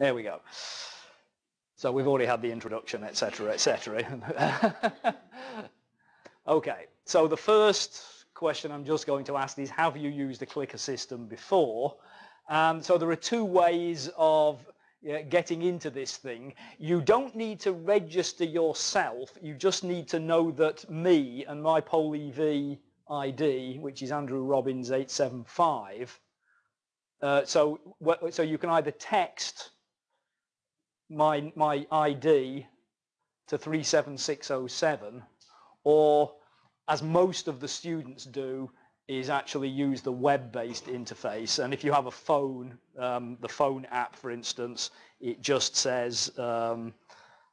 There we go. So we've already had the introduction, etc., etc. okay, so the first question I'm just going to ask is, have you used a clicker system before? And so there are two ways of getting into this thing. You don't need to register yourself. You just need to know that me and my PollEv ID, which is Andrew Robbins 875, uh, so, so you can either text my, my ID to 37607 or as most of the students do is actually use the web-based interface. And if you have a phone um, the phone app for instance it just says um,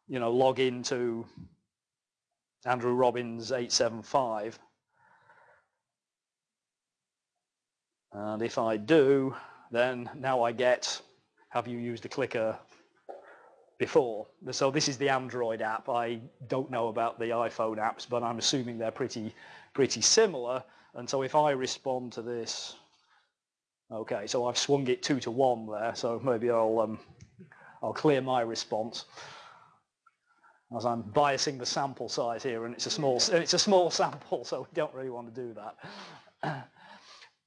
you know log into Andrew Robbins 875 and if I do then now I get have you used a clicker before. So this is the Android app. I don't know about the iPhone apps, but I'm assuming they're pretty, pretty similar. And so if I respond to this, okay, so I've swung it two to one there. So maybe I'll, um, I'll clear my response as I'm biasing the sample size here, and it's a small, it's a small sample, so we don't really want to do that.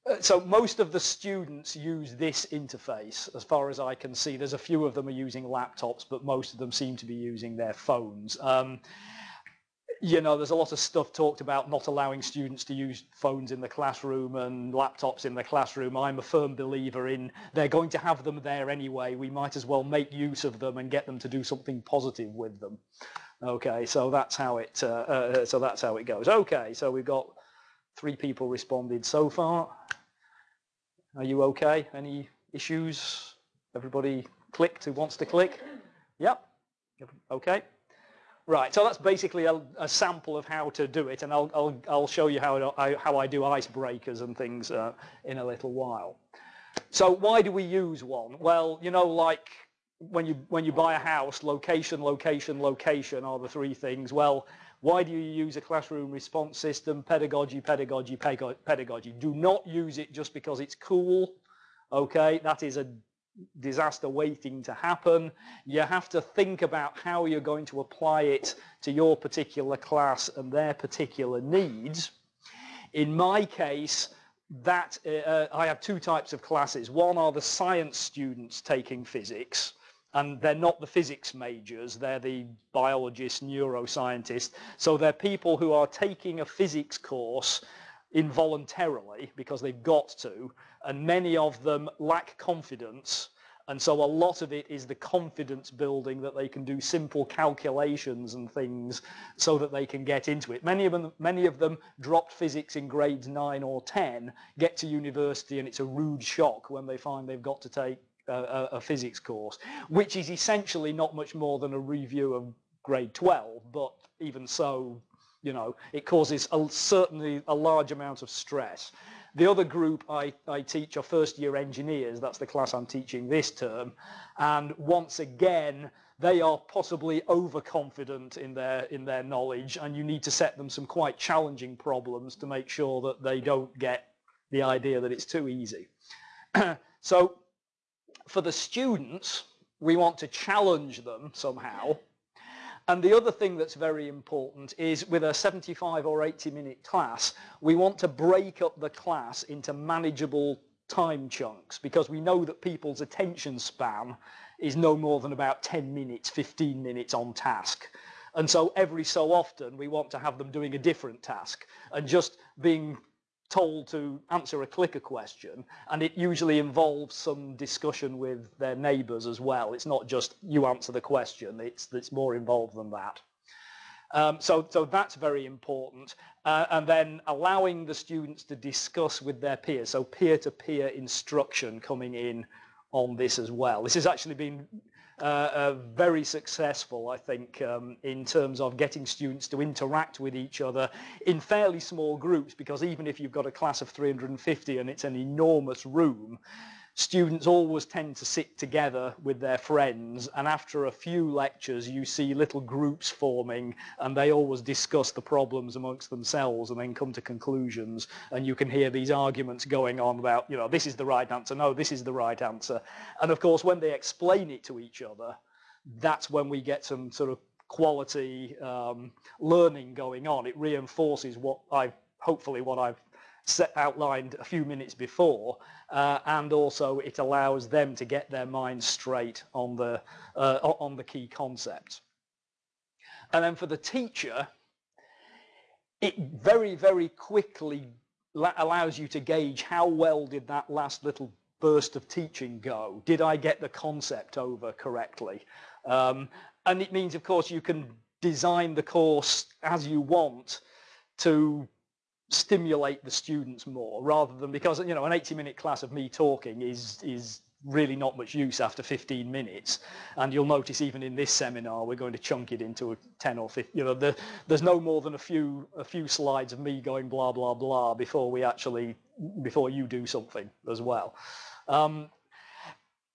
Uh, so most of the students use this interface as far as I can see. There's a few of them are using laptops, but most of them seem to be using their phones. Um, you know, there's a lot of stuff talked about not allowing students to use phones in the classroom and laptops in the classroom. I'm a firm believer in they're going to have them there anyway. We might as well make use of them and get them to do something positive with them. Okay, so that's how it. Uh, uh, so that's how it goes. Okay, so we've got three people responded so far. Are you okay? Any issues? Everybody clicked who wants to click? Yep. Okay. Right, so that's basically a, a, sample of how to do it, and I'll, I'll, I'll show you how I, how I do icebreakers and things uh, in a little while. So why do we use one? Well, you know, like when you, when you buy a house, location, location, location are the three things. Well, why do you use a classroom response system? Pedagogy, pedagogy, pedagogy. Do not use it just because it's cool. Okay, that is a disaster waiting to happen. You have to think about how you're going to apply it to your particular class and their particular needs. In my case, that uh, I have two types of classes. One are the science students taking physics, and they're not the physics majors, they're the biologists, neuroscientists. So they're people who are taking a physics course involuntarily because they've got to, and many of them lack confidence. And so a lot of it is the confidence building that they can do simple calculations and things so that they can get into it. Many of them, many of them dropped physics in grades 9 or 10, get to university and it's a rude shock when they find they've got to take a, a physics course, which is essentially not much more than a review of grade 12, but even so, you know, it causes a, certainly a large amount of stress. The other group I, I teach are first year engineers, that's the class I'm teaching this term, and once again, they are possibly overconfident in their, in their knowledge, and you need to set them some quite challenging problems to make sure that they don't get the idea that it's too easy. so for the students, we want to challenge them somehow. And the other thing that's very important is with a 75 or 80 minute class, we want to break up the class into manageable time chunks because we know that people's attention span is no more than about 10 minutes, 15 minutes on task. And so every so often we want to have them doing a different task and just being told to answer a clicker question and it usually involves some discussion with their neighbors as well. It's not just you answer the question, it's, it's more involved than that. Um, so, so that's very important. Uh, and then allowing the students to discuss with their peers, so peer-to-peer -peer instruction coming in on this as well. This has actually been uh, uh, very successful, I think, um, in terms of getting students to interact with each other in fairly small groups, because even if you've got a class of 350 and it's an enormous room, students always tend to sit together with their friends and after a few lectures you see little groups forming and they always discuss the problems amongst themselves and then come to conclusions and you can hear these arguments going on about you know this is the right answer no this is the right answer. And of course when they explain it to each other that's when we get some sort of quality um, learning going on. It reinforces what I've hopefully what I've set outlined a few minutes before uh, and also it allows them to get their minds straight on the uh, on the key concepts. And then for the teacher it very very quickly allows you to gauge how well did that last little burst of teaching go. Did I get the concept over correctly? Um, and it means of course you can design the course as you want to stimulate the students more rather than because you know an 80 minute class of me talking is is really not much use after 15 minutes. And you'll notice even in this seminar we're going to chunk it into a 10 or 15 you know the, there's no more than a few a few slides of me going blah blah blah before we actually before you do something as well. Um,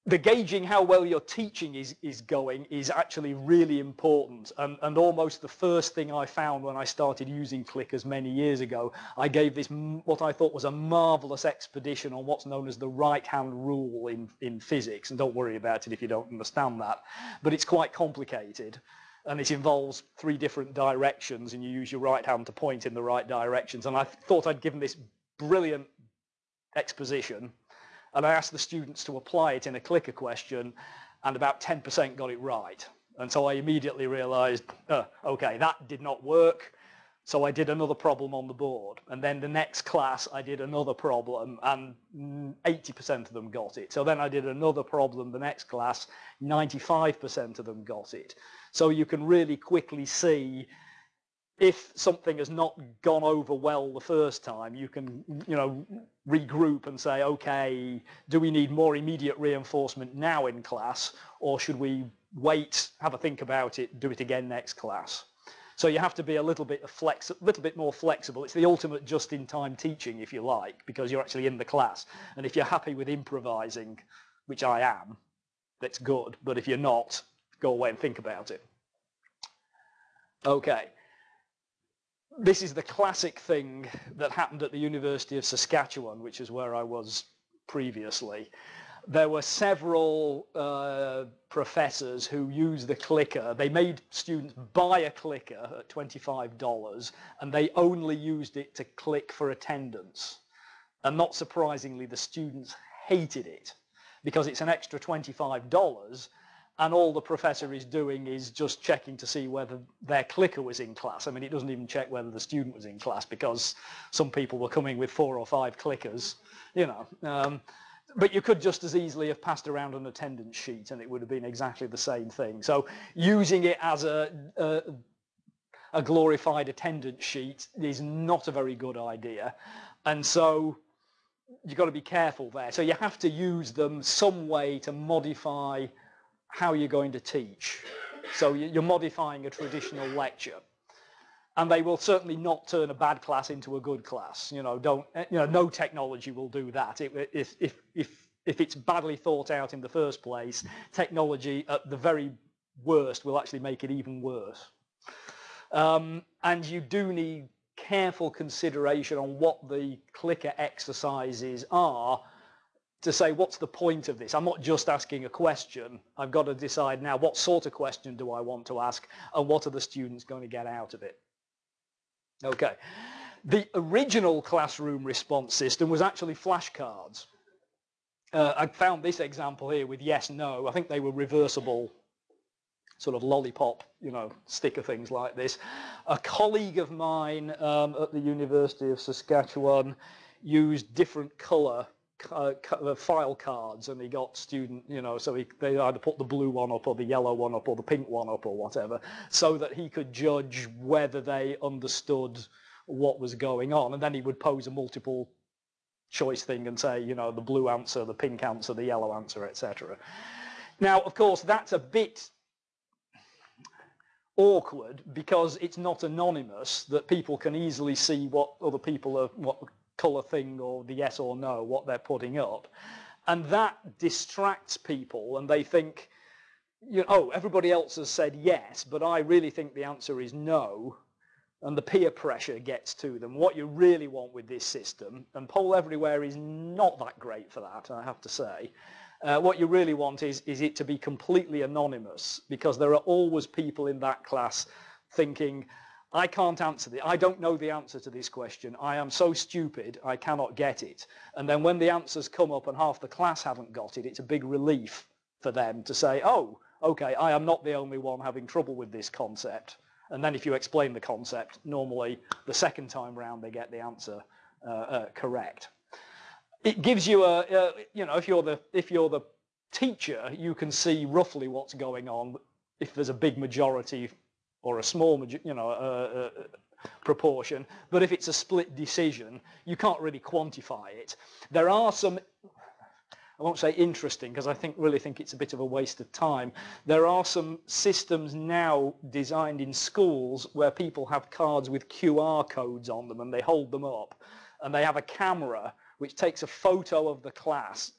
the gauging how well your teaching is, is going is actually really important. And, and almost the first thing I found when I started using clickers many years ago I gave this what I thought was a marvelous expedition on what's known as the right hand rule in, in physics. And don't worry about it if you don't understand that. But it's quite complicated and it involves three different directions and you use your right hand to point in the right directions. And I thought I'd given this brilliant exposition and I asked the students to apply it in a clicker question and about 10% got it right. And so I immediately realized, uh, okay, that did not work. So I did another problem on the board. And then the next class, I did another problem and 80% of them got it. So then I did another problem the next class, 95% of them got it. So you can really quickly see if something has not gone over well the first time, you can, you know, regroup and say, okay, do we need more immediate reinforcement now in class, or should we wait, have a think about it, do it again next class? So you have to be a little bit flex, a little bit more flexible. It's the ultimate just-in-time teaching, if you like, because you're actually in the class. And if you're happy with improvising, which I am, that's good. But if you're not, go away and think about it. Okay this is the classic thing that happened at the University of Saskatchewan, which is where I was previously. There were several uh, professors who used the clicker. They made students buy a clicker at $25 and they only used it to click for attendance. And not surprisingly, the students hated it because it's an extra $25 and all the professor is doing is just checking to see whether their clicker was in class. I mean, it doesn't even check whether the student was in class because some people were coming with four or five clickers, you know. Um, but you could just as easily have passed around an attendance sheet and it would have been exactly the same thing. So using it as a, a, a glorified attendance sheet is not a very good idea. And so you've got to be careful there. So you have to use them some way to modify how you're going to teach. So you're modifying a traditional lecture. And they will certainly not turn a bad class into a good class. You know, don't, eh, you know, no technology will do that. if, if, if, if it's badly thought out in the first place, technology at the very worst will actually make it even worse. Um, and you do need careful consideration on what the clicker exercises are to say what's the point of this? I'm not just asking a question. I've got to decide now what sort of question do i want to ask and what are the students going to get out of it? Okay. The original classroom response system was actually flashcards. Uh, I found this example here with yes no. I think they were reversible sort of lollipop you know sticker things like this. A colleague of mine um, at the University of Saskatchewan used different color uh, file cards and he got student, you know, so he, they either put the blue one up or the yellow one up or the pink one up or whatever, so that he could judge whether they understood what was going on. And then he would pose a multiple choice thing and say, you know, the blue answer, the pink answer, the yellow answer, etc. Now, of course, that's a bit awkward because it's not anonymous that people can easily see what other people are, what color thing or the yes or no, what they're putting up. And that distracts people and they think, you know, oh, everybody else has said yes, but I really think the answer is no. And the peer pressure gets to them. What you really want with this system, and Poll Everywhere is not that great for that, I have to say. Uh, what you really want is, is it to be completely anonymous because there are always people in that class thinking, I can't answer the, I don't know the answer to this question. I am so stupid, I cannot get it. And then when the answers come up and half the class haven't got it, it's a big relief for them to say, oh, okay, I am not the only one having trouble with this concept. And then if you explain the concept, normally the second time round they get the answer uh, uh, correct. It gives you a, a, you know, if you're the if you're the teacher, you can see roughly what's going on. If there's a big majority or a small, you know, uh, uh, proportion. But if it's a split decision, you can't really quantify it. There are some, I won't say interesting because I think really think it's a bit of a waste of time. There are some systems now designed in schools where people have cards with QR codes on them and they hold them up and they have a camera which takes a photo of the class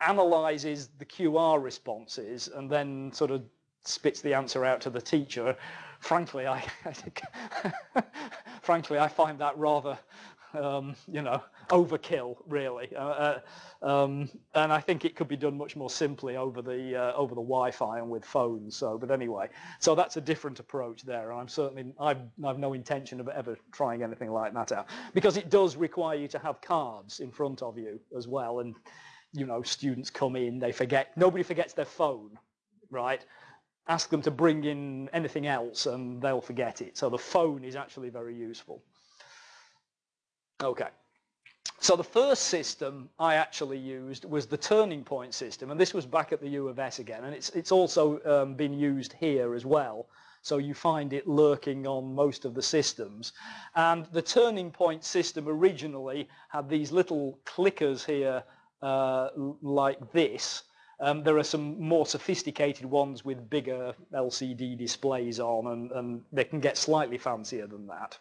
analyzes the QR responses and then sort of spits the answer out to the teacher frankly, I, frankly, I find that rather, um, you know, overkill, really. Uh, uh, um, and I think it could be done much more simply over the uh, over the Wi-Fi and with phones. So, but anyway, so that's a different approach there. And I'm certainly I've, I've no intention of ever trying anything like that out because it does require you to have cards in front of you as well. And you know, students come in, they forget. Nobody forgets their phone, right? Ask them to bring in anything else and they'll forget it. So the phone is actually very useful. Okay. So the first system I actually used was the turning point system, and this was back at the U of S again, and it's, it's also um, been used here as well. So you find it lurking on most of the systems. And the turning point system originally had these little clickers here uh, like this, um, there are some more sophisticated ones with bigger LCD displays on and, and they can get slightly fancier than that.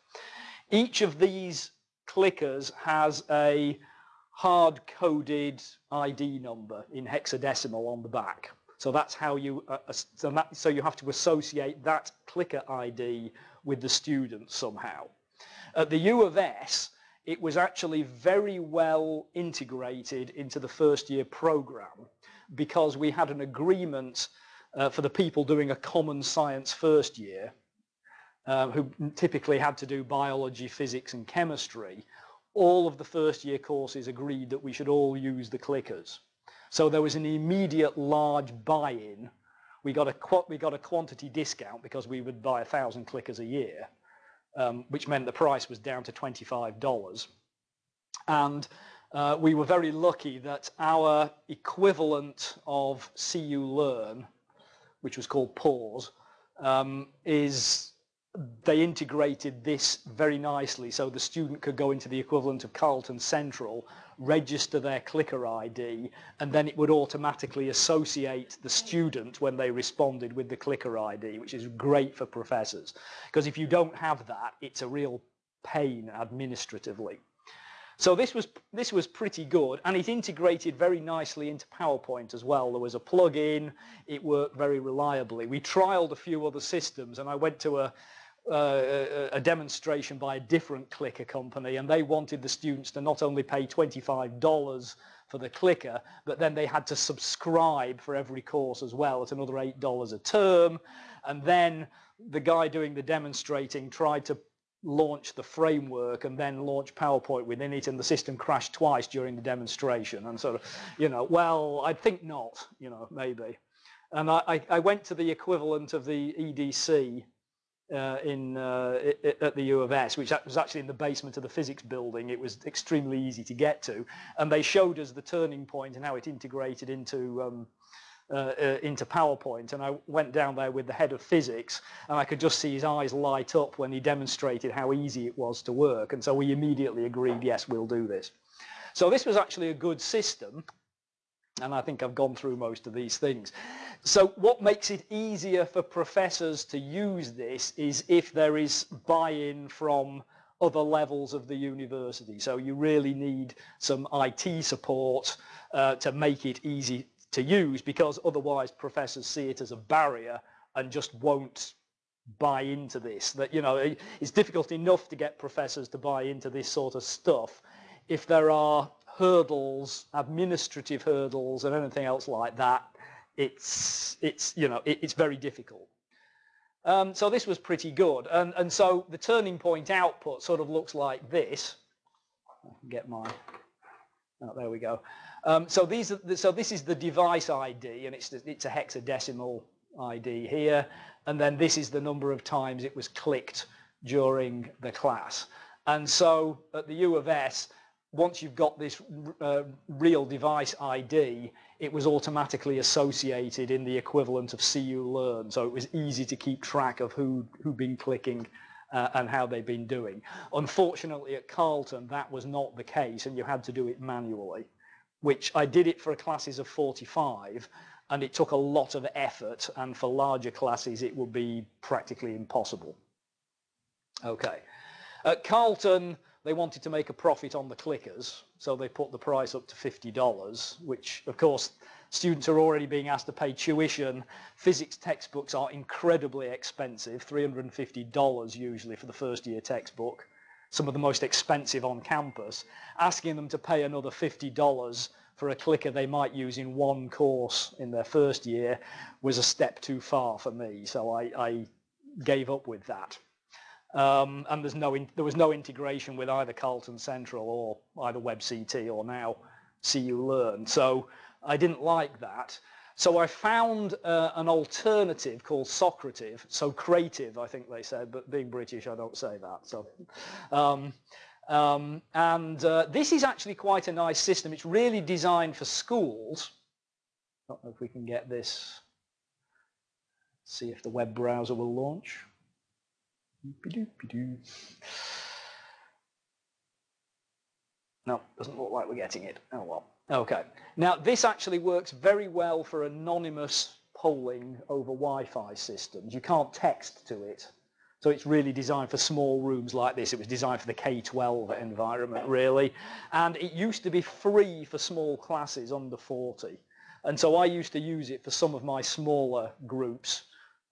Each of these clickers has a hard-coded ID number in hexadecimal on the back. So that's how you, uh, so, that, so you have to associate that clicker ID with the student somehow. At the U of S, it was actually very well integrated into the first year program because we had an agreement uh, for the people doing a common science first year, uh, who typically had to do biology, physics and chemistry, all of the first year courses agreed that we should all use the clickers. So there was an immediate large buy-in. We got a we got a quantity discount because we would buy a thousand clickers a year, um, which meant the price was down to $25. And uh, we were very lucky that our equivalent of CU Learn, which was called PAWS, um, is they integrated this very nicely so the student could go into the equivalent of Carleton Central, register their clicker ID, and then it would automatically associate the student when they responded with the clicker ID, which is great for professors. Because if you don't have that, it's a real pain administratively. So this was this was pretty good, and it integrated very nicely into PowerPoint as well. There was a plug-in; it worked very reliably. We trialed a few other systems, and I went to a uh, a demonstration by a different clicker company, and they wanted the students to not only pay $25 for the clicker, but then they had to subscribe for every course as well at another $8 a term. And then the guy doing the demonstrating tried to launch the framework and then launch PowerPoint within it and the system crashed twice during the demonstration and sort of, you know, well, I think not, you know, maybe. And I, I went to the equivalent of the EDC uh, in uh, at the U of S, which was actually in the basement of the physics building. It was extremely easy to get to, and they showed us the turning point and how it integrated into um, uh, uh, into PowerPoint and I went down there with the head of physics and I could just see his eyes light up when he demonstrated how easy it was to work and so we immediately agreed yes we'll do this. So this was actually a good system and I think I've gone through most of these things. So what makes it easier for professors to use this is if there is buy-in from other levels of the university. So you really need some IT support uh, to make it easy to use because otherwise professors see it as a barrier and just won't buy into this. That, you know, it's difficult enough to get professors to buy into this sort of stuff if there are hurdles, administrative hurdles and anything else like that, it's, it's you know, it, it's very difficult. Um, so this was pretty good. And, and so the turning point output sort of looks like this. Get my, oh, there we go. Um, so these the, so this is the device ID and it's, it's a hexadecimal ID here. And then this is the number of times it was clicked during the class. And so at the U of S, once you've got this uh, real device ID, it was automatically associated in the equivalent of CU Learn. So it was easy to keep track of who who'd been clicking uh, and how they've been doing. Unfortunately, at Carleton, that was not the case, and you had to do it manually, which I did it for classes of 45, and it took a lot of effort, and for larger classes, it would be practically impossible. Okay. At Carleton they wanted to make a profit on the clickers, so they put the price up to $50, which of course students are already being asked to pay tuition. Physics textbooks are incredibly expensive, $350 usually for the first year textbook, some of the most expensive on campus. Asking them to pay another $50 for a clicker they might use in one course in their first year was a step too far for me, so I, I gave up with that. Um, and there's no in, there was no integration with either Carleton Central or either WebCT or now CU Learn. So I didn't like that. So I found uh, an alternative called Socrative. So creative, I think they said, but being British, I don't say that. So, um, um, and uh, this is actually quite a nice system. It's really designed for schools. I don't know if we can get this. See if the web browser will launch. No, doesn't look like we're getting it. Oh well. Okay. Now this actually works very well for anonymous polling over Wi-Fi systems. You can't text to it. So it's really designed for small rooms like this. It was designed for the K-12 environment, really. And it used to be free for small classes under 40. And so I used to use it for some of my smaller groups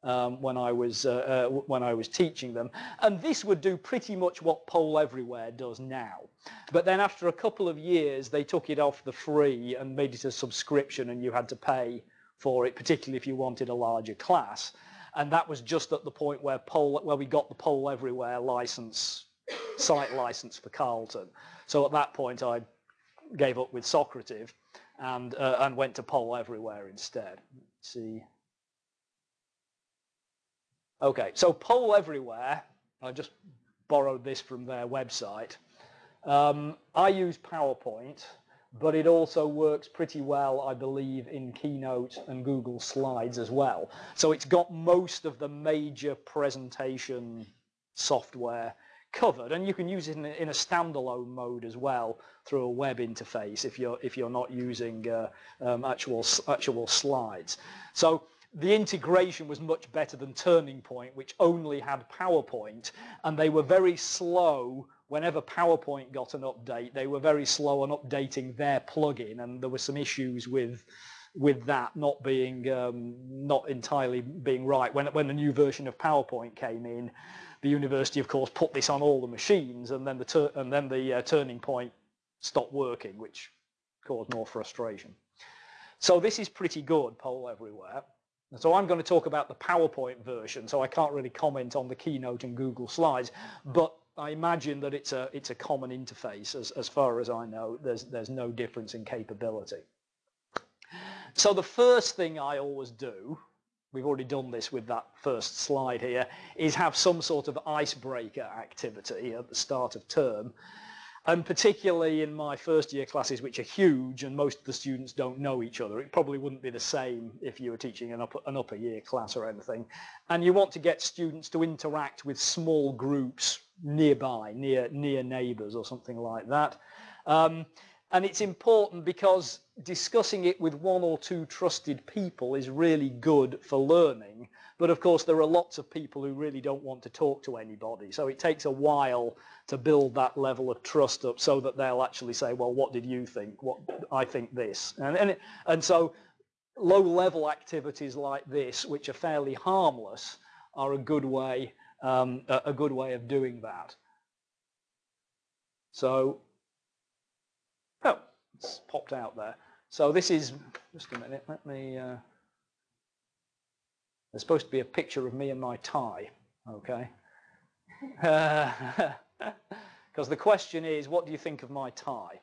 um, when I was uh, uh, when I was teaching them. And this would do pretty much what Poll Everywhere does now. But then after a couple of years, they took it off the free and made it a subscription, and you had to pay for it, particularly if you wanted a larger class. And that was just at the point where Poll where we got the Poll Everywhere license, site license for Carleton. So at that point, I gave up with Socrative and uh, and went to Poll Everywhere instead. Let's see. Okay, so Poll Everywhere, I just borrowed this from their website. Um, I use PowerPoint, but it also works pretty well, I believe, in Keynote and Google Slides as well. So it's got most of the major presentation software covered, and you can use it in a, in a standalone mode as well through a web interface if you're if you're not using uh, um, actual actual slides. So the integration was much better than Turning Point, which only had PowerPoint, and they were very slow whenever PowerPoint got an update, they were very slow on updating their plugin, and there were some issues with with that not being um, not entirely being right. When when a new version of PowerPoint came in, the university, of course, put this on all the machines, and then the and then the uh, Turning Point stopped working, which caused more frustration. So this is pretty good, poll everywhere. So I'm going to talk about the PowerPoint version, so I can't really comment on the Keynote and Google Slides, but I imagine that it's a, it's a common interface as, as far as I know. There's, there's no difference in capability. So the first thing I always do, we've already done this with that first slide here, is have some sort of icebreaker activity at the start of term. And particularly in my first year classes, which are huge and most of the students don't know each other. It probably wouldn't be the same if you were teaching an upper, an upper year class or anything. And you want to get students to interact with small groups nearby, near, near neighbours or something like that. Um, and it's important because discussing it with one or two trusted people is really good for learning. But of course, there are lots of people who really don't want to talk to anybody. So it takes a while to build that level of trust up so that they'll actually say, well, what did you think? What I think this. And, and, and so low level activities like this, which are fairly harmless, are a good way, um, a, good way of doing that. So, oh, it's popped out there. So this is, just a minute, let me, uh, there's supposed to be a picture of me and my tie, okay? Because the question is, what do you think of my tie?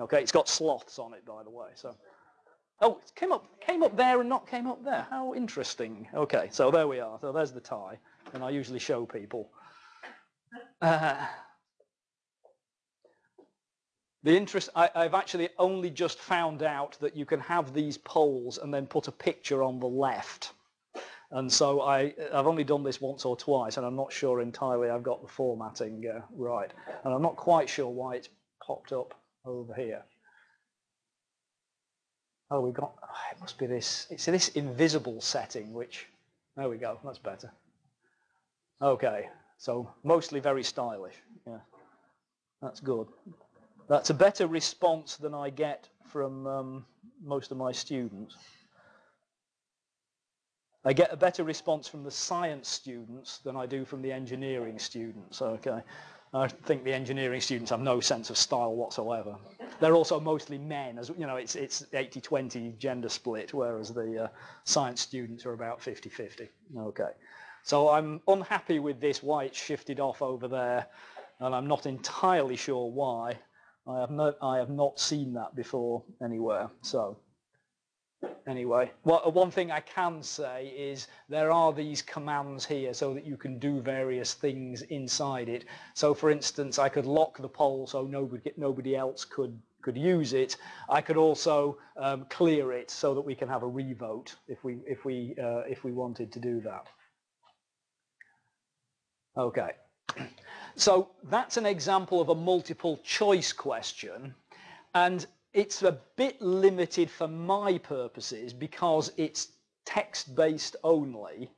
Okay, it's got sloths on it, by the way. So, oh, it came up, came up there and not came up there. How interesting. Okay, so there we are. So there's the tie, and I usually show people. Uh, the interest, I, have actually only just found out that you can have these polls and then put a picture on the left. And so I, I've only done this once or twice and I'm not sure entirely I've got the formatting uh, right. And I'm not quite sure why it's popped up over here. Oh, we've got, oh, it must be this, it's this invisible setting, which, there we go, that's better. Okay, so mostly very stylish, yeah, that's good. That's a better response than I get from um, most of my students. I get a better response from the science students than I do from the engineering students. Okay, I think the engineering students have no sense of style whatsoever. They're also mostly men, as you know, it's it's 80-20 gender split, whereas the uh, science students are about 50-50. Okay, so I'm unhappy with this. Why it's shifted off over there, and I'm not entirely sure why. I have not, I have not seen that before anywhere. So anyway, well, one thing I can say is there are these commands here so that you can do various things inside it. So for instance, I could lock the poll so nobody, nobody else could could use it. I could also um, clear it so that we can have a revote if we if we uh, if we wanted to do that. Okay. So that's an example of a multiple choice question. And it's a bit limited for my purposes because it's text-based only.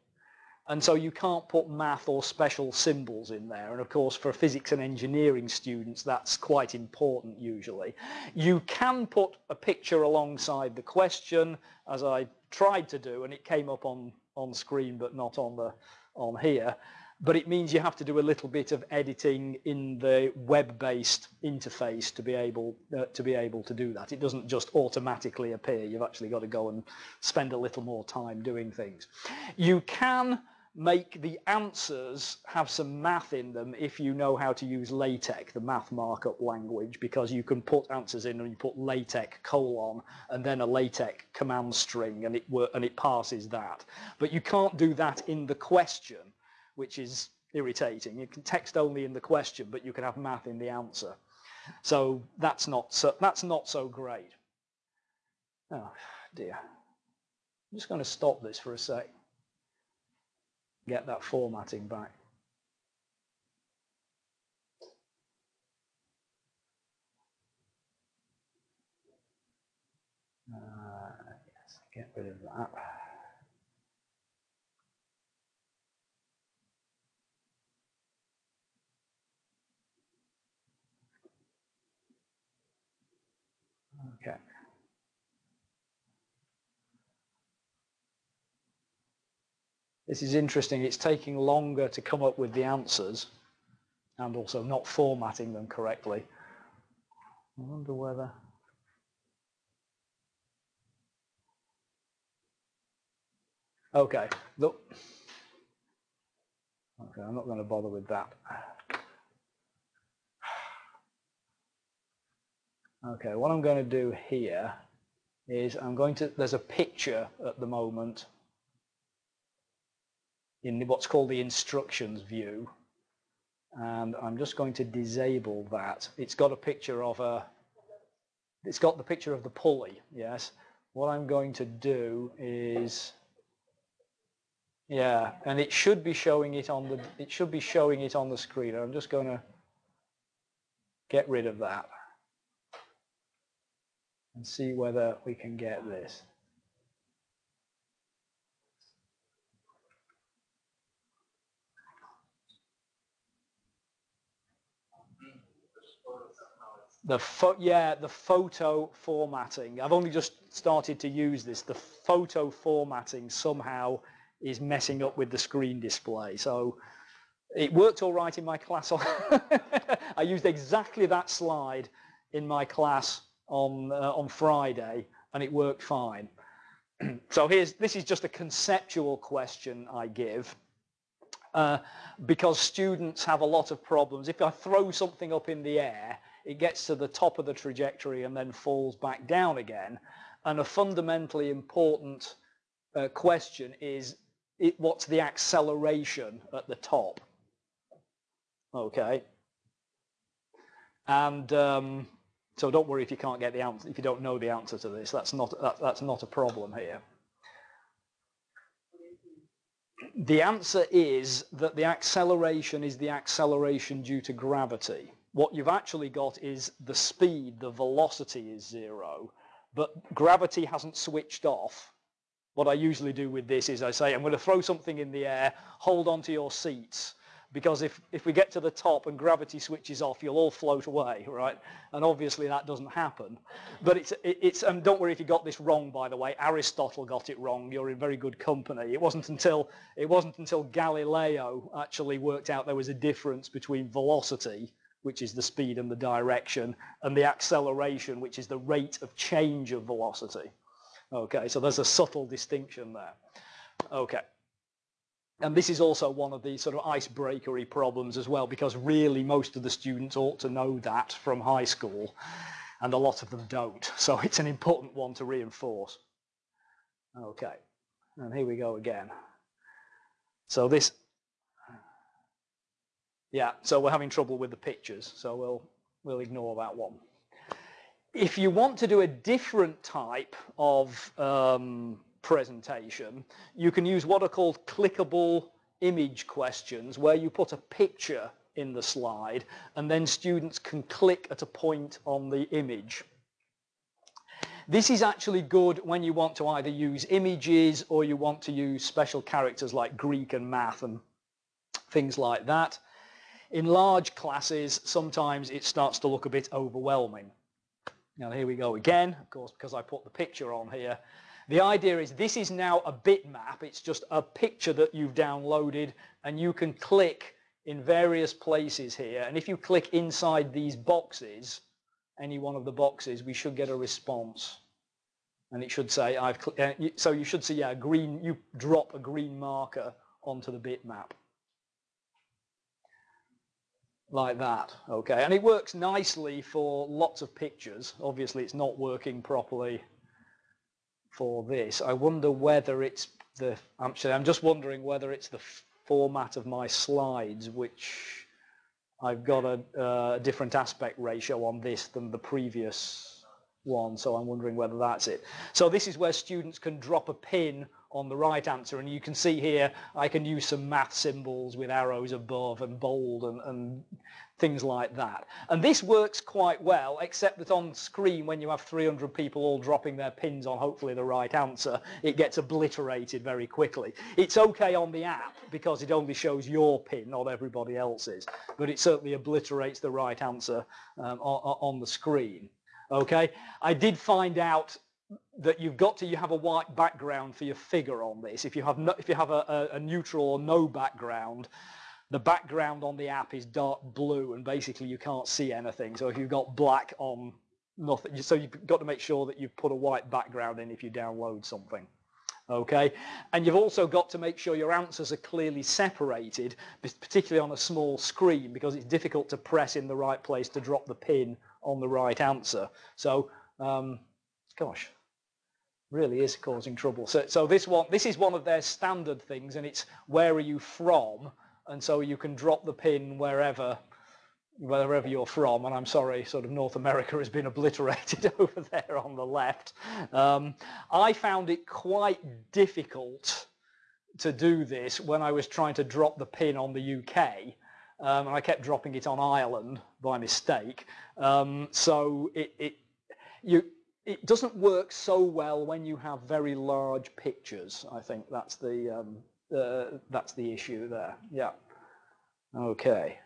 And so you can't put math or special symbols in there. And of course, for physics and engineering students, that's quite important usually. You can put a picture alongside the question, as I tried to do, and it came up on, on screen, but not on, the, on here but it means you have to do a little bit of editing in the web-based interface to be able uh, to be able to do that. It doesn't just automatically appear. You've actually got to go and spend a little more time doing things. You can make the answers have some math in them if you know how to use LaTeX, the math markup language, because you can put answers in and you put LaTeX colon and then a LaTeX command string and it and it passes that. But you can't do that in the question which is irritating. You can text only in the question, but you can have math in the answer. So that's not so, that's not so great. Oh dear. I'm just going to stop this for a sec. Get that formatting back. Uh, yes, get rid of that. Okay. This is interesting. It's taking longer to come up with the answers and also not formatting them correctly. I wonder whether... Okay, look. Okay, I'm not going to bother with that. Okay, what I'm going to do here is I'm going to, there's a picture at the moment in what's called the instructions view and I'm just going to disable that. It's got a picture of a, it's got the picture of the pulley, yes. What I'm going to do is, yeah, and it should be showing it on the, it should be showing it on the screen. I'm just going to get rid of that. and see whether we can get this. The yeah, the photo formatting. I've only just started to use this. The photo formatting somehow is messing up with the screen display. So it worked all right in my class. I used exactly that slide in my class on uh, on Friday, and it worked fine. so here's this is just a conceptual question I give. Uh, because students have a lot of problems. If I throw something up in the air, it gets to the top of the trajectory and then falls back down again. And a fundamentally important uh, question is, it, what's the acceleration at the top? Okay. And um, so don't worry if you can't get the answer, if you don't know the answer to this, that's not, that, that's not a problem here. The answer is that the acceleration is the acceleration due to gravity. What you've actually got is the speed, the velocity is zero, but gravity hasn't switched off. What I usually do with this is I say, I'm going to throw something in the air, hold on to your seats, because if, if we get to the top and gravity switches off, you'll all float away, right? And obviously that doesn't happen. But it's, it's and don't worry if you got this wrong, by the way. Aristotle got it wrong. You're in very good company. It wasn't until, it wasn't until Galileo actually worked out there was a difference between velocity, which is the speed and the direction, and the acceleration, which is the rate of change of velocity. Okay, so there's a subtle distinction there. Okay. And this is also one of the sort of icebreakery problems as well, because really most of the students ought to know that from high school, and a lot of them don't. So it's an important one to reinforce. Okay, and here we go again. So this, yeah, so we're having trouble with the pictures, so we'll, we'll ignore that one. If you want to do a different type of um, presentation, you can use what are called clickable image questions where you put a picture in the slide and then students can click at a point on the image. This is actually good when you want to either use images or you want to use special characters like Greek and math and things like that. In large classes, sometimes it starts to look a bit overwhelming. Now here we go again, of course, because I put the picture on here. The idea is this is now a bitmap. It's just a picture that you've downloaded and you can click in various places here. And if you click inside these boxes, any one of the boxes, we should get a response. And it should say, I've, uh, so you should see, yeah, green, you drop a green marker onto the bitmap. Like that, okay. And it works nicely for lots of pictures. Obviously, it's not working properly for this. I wonder whether it's the, actually I'm just wondering whether it's the format of my slides which I've got a, different aspect ratio on this than the previous one, so I'm wondering whether that's it. So this is where students can drop a pin on the right answer, and you can see here I can use some math symbols with arrows above and bold and, and things like that. And this works quite well, except that on screen, when you have 300 people all dropping their pins on hopefully the right answer, it gets obliterated very quickly. It's okay on the app because it only shows your pin, not everybody else's, but it certainly obliterates the right answer um, on, on the screen. Okay, I did find out that you've got to you have a white background for your figure on this. If you have no, if you have a, a, a neutral or no background, the background on the app is dark blue and basically you can't see anything. So if you've got black on nothing, so you've got to make sure that you've put a white background in if you download something. Okay, and you've also got to make sure your answers are clearly separated, particularly on a small screen, because it's difficult to press in the right place to drop the pin on the right answer. So, um, gosh, really is causing trouble. So, so this one, this is one of their standard things, and it's where are you from? and so you can drop the pin wherever wherever you're from, and I'm sorry, sort of North America has been obliterated over there on the left. Um, I found it quite difficult to do this when I was trying to drop the pin on the UK, um, and I kept dropping it on Ireland by mistake. Um, so it, it, you, it doesn't work so well when you have very large pictures. I think that's the um, uh, that's the issue there. Yeah. Okay.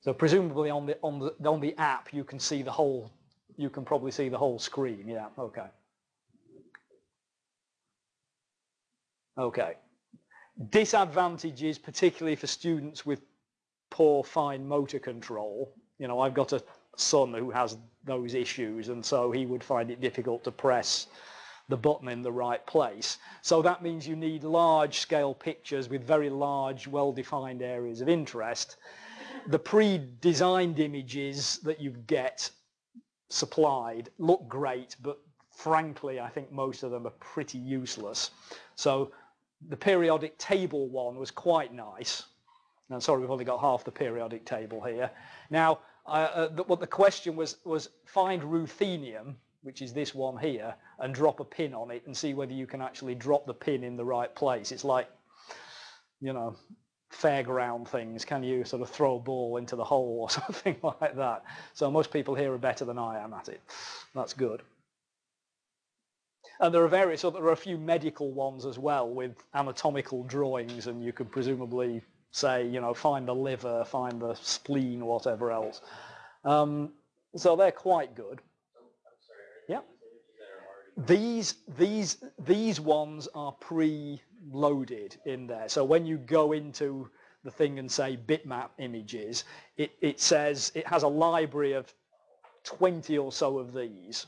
So presumably on the on the on the app you can see the whole you can probably see the whole screen. Yeah. Okay. Okay. Disadvantages, particularly for students with poor fine motor control. You know, I've got a son who has those issues and so he would find it difficult to press the button in the right place. So that means you need large scale pictures with very large well-defined areas of interest. The pre-designed images that you get supplied look great but frankly I think most of them are pretty useless. So the periodic table one was quite nice. Now sorry we've only got half the periodic table here. Now uh, the, what the question was was find ruthenium, which is this one here, and drop a pin on it and see whether you can actually drop the pin in the right place. It's like, you know, fairground things. Can you sort of throw a ball into the hole or something like that? So most people here are better than I am at it. That's good. And there are various, so there are a few medical ones as well with anatomical drawings and you could presumably say, you know, find the liver, find the spleen, whatever else. Um, so they're quite good. Yeah. These these these ones are pre-loaded in there. So when you go into the thing and say bitmap images, it, it says it has a library of 20 or so of these.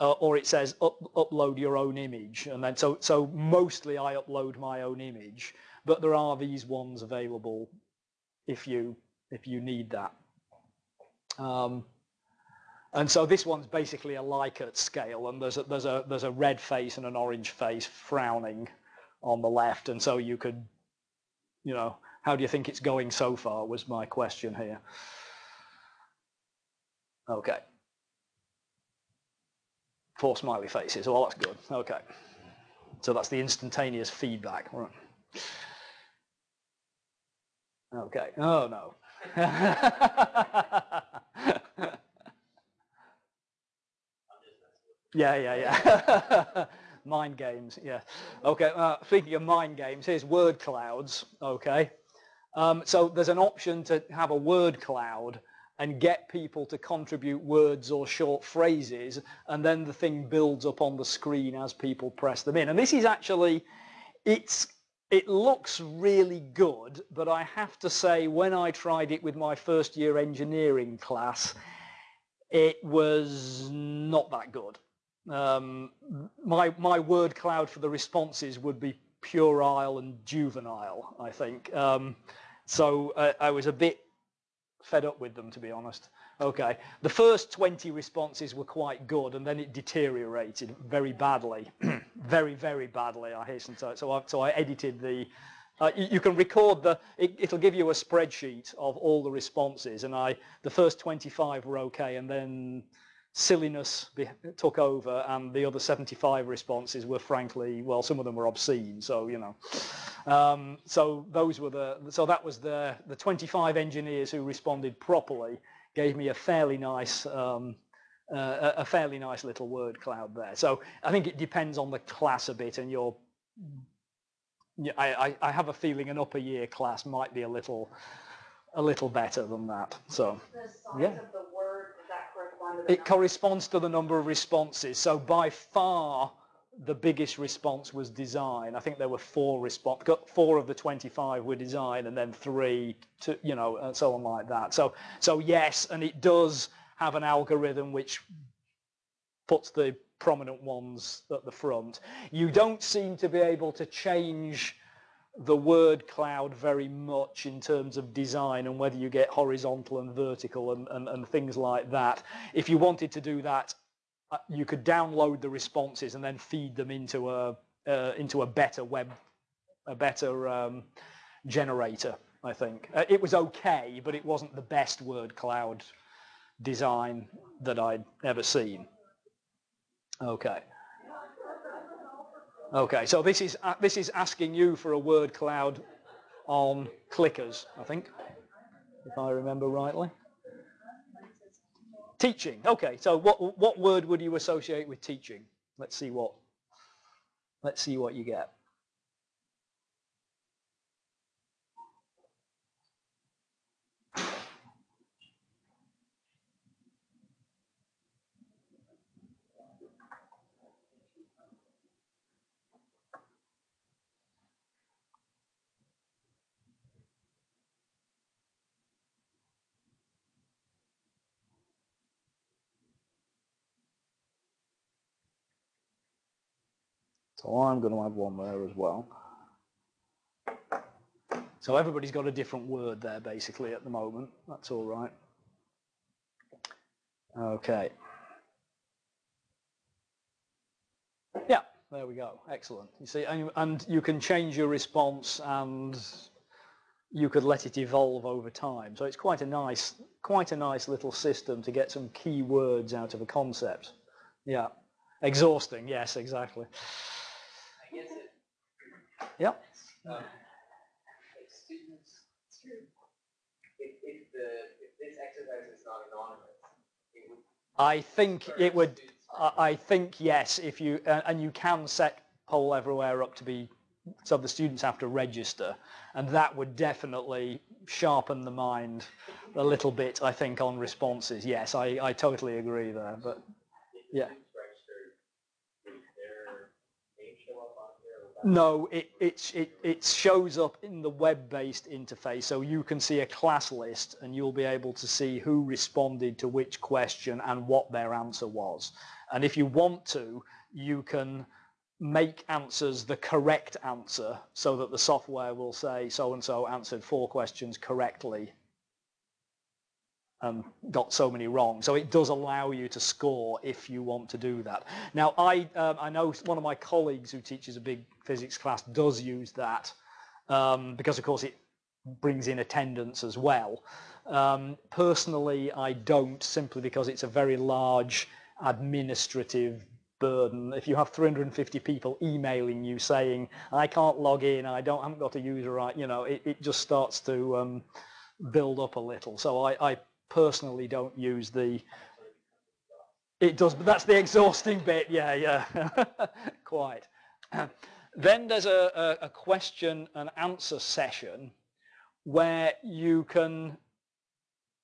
Uh, or it says up, upload your own image and then so so mostly I upload my own image but there are these ones available if you if you need that. Um, and so this one's basically a Likert scale, and there's a, there's a there's a red face and an orange face frowning on the left, and so you could, you know, how do you think it's going so far? Was my question here. Okay. Four smiley faces. Well, that's good. Okay. So that's the instantaneous feedback. Right. Okay. Oh no. yeah, yeah, yeah. mind games. Yeah. Okay. Uh, speaking of mind games, here's word clouds. Okay. Um, so there's an option to have a word cloud and get people to contribute words or short phrases and then the thing builds up on the screen as people press them in. And this is actually, it's it looks really good, but I have to say when I tried it with my first year engineering class, it was not that good. Um, my, my word cloud for the responses would be puerile and juvenile, I think. Um, so uh, I was a bit fed up with them, to be honest. Okay, the first 20 responses were quite good and then it deteriorated very badly, very, very badly, I hasten to So I, so I edited the, uh, you, you, can record the, it, will give you a spreadsheet of all the responses and I, the first 25 were okay and then silliness took over and the other 75 responses were frankly, well, some of them were obscene, so, you know. Um, so those were the, so that was the, the 25 engineers who responded properly gave me a fairly nice um, uh, a fairly nice little word cloud there. So I think it depends on the class a bit and your I, I, have a feeling an upper year class might be a little a little better than that. So yeah. Word, it corresponds to the number of responses. So by far the biggest response was design. I think there were four response, four of the 25 were design and then three to, you know, and so on like that. So, so yes, and it does have an algorithm which puts the prominent ones at the front. You don't seem to be able to change the word cloud very much in terms of design and whether you get horizontal and vertical and, and, and things like that. If you wanted to do that, you could download the responses and then feed them into a uh, into a better web, a better um, generator. I think uh, it was okay, but it wasn't the best word cloud design that I'd ever seen. Okay. Okay, so this is uh, this is asking you for a word cloud on clickers, I think, if I remember rightly. Teaching. Okay, so what what word would you associate with teaching? Let's see what let's see what you get. So I'm going to add one there as well. So everybody's got a different word there basically at the moment. That's all right. Okay. Yeah, there we go. Excellent. You see, and, and you can change your response and you could let it evolve over time. So it's quite a nice, quite a nice little system to get some key words out of a concept. Yeah. Exhausting. Yes, exactly. Yep. Um, students, if, if, the, if this exercise is not anonymous, it would. I think it would. I think yes. If you uh, and you can set poll everywhere up to be so the students have to register, and that would definitely sharpen the mind a little bit. I think on responses. Yes, I I totally agree there. But yeah. No, it, it, it, it shows up in the web-based interface, so you can see a class list and you'll be able to see who responded to which question and what their answer was. And if you want to, you can make answers the correct answer so that the software will say so-and-so answered four questions correctly um, got so many wrong. So it does allow you to score if you want to do that. Now, I, um, I know one of my colleagues who teaches a big physics class does use that um, because, of course, it brings in attendance as well. Um, personally, I don't simply because it's a very large administrative burden. If you have 350 people emailing you saying, I can't log in, I don't, I haven't got a user right, you know, it, it just starts to um, build up a little. So I, I personally don't use the it does but that's the exhausting bit. Yeah yeah. Quite. Then there's a, a, question and answer session where you can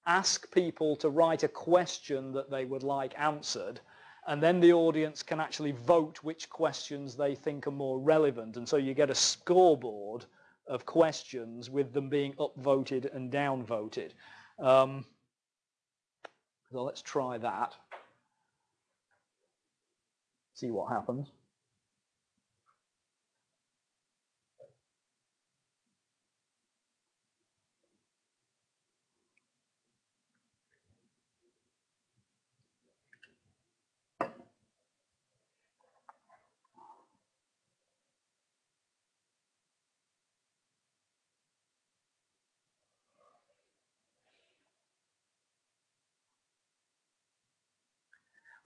ask people to write a question that they would like answered and then the audience can actually vote which questions they think are more relevant. And so you get a scoreboard of questions with them being upvoted and downvoted. Um, so let's try that. See what happens.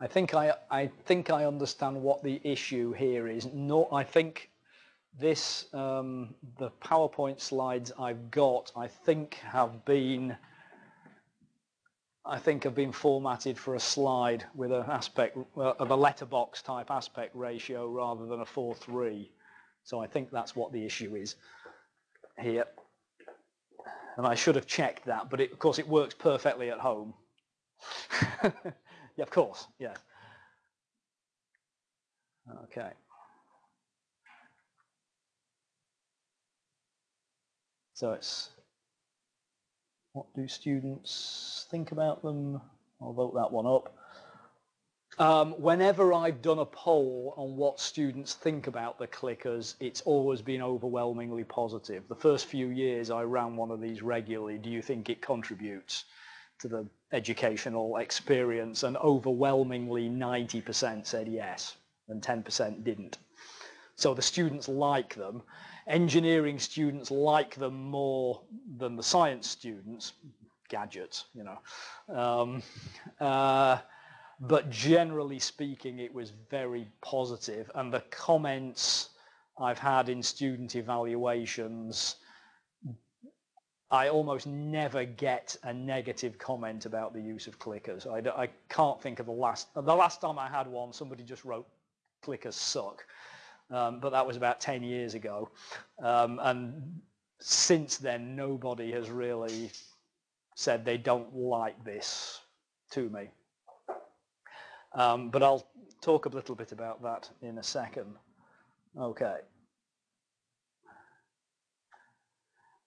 I think I, I think I understand what the issue here is. No, I think this, um, the PowerPoint slides I've got, I think have been, I think have been formatted for a slide with an aspect uh, of a letterbox type aspect ratio rather than a 4:3. So I think that's what the issue is here. And I should have checked that, but it, of course it works perfectly at home. Yeah, of course, yeah. Okay. So it's what do students think about them? I'll vote that one up. Um, whenever I've done a poll on what students think about the clickers, it's always been overwhelmingly positive. The first few years I ran one of these regularly, do you think it contributes? to the educational experience and overwhelmingly 90% said yes and 10% didn't. So the students like them. Engineering students like them more than the science students, gadgets, you know. Um, uh, but generally speaking, it was very positive and the comments I've had in student evaluations I almost never get a negative comment about the use of clickers. I, I can't think of the last, the last time I had one, somebody just wrote clickers suck. Um, but that was about 10 years ago. Um, and since then, nobody has really said they don't like this to me. Um, but I'll talk a little bit about that in a second. Okay.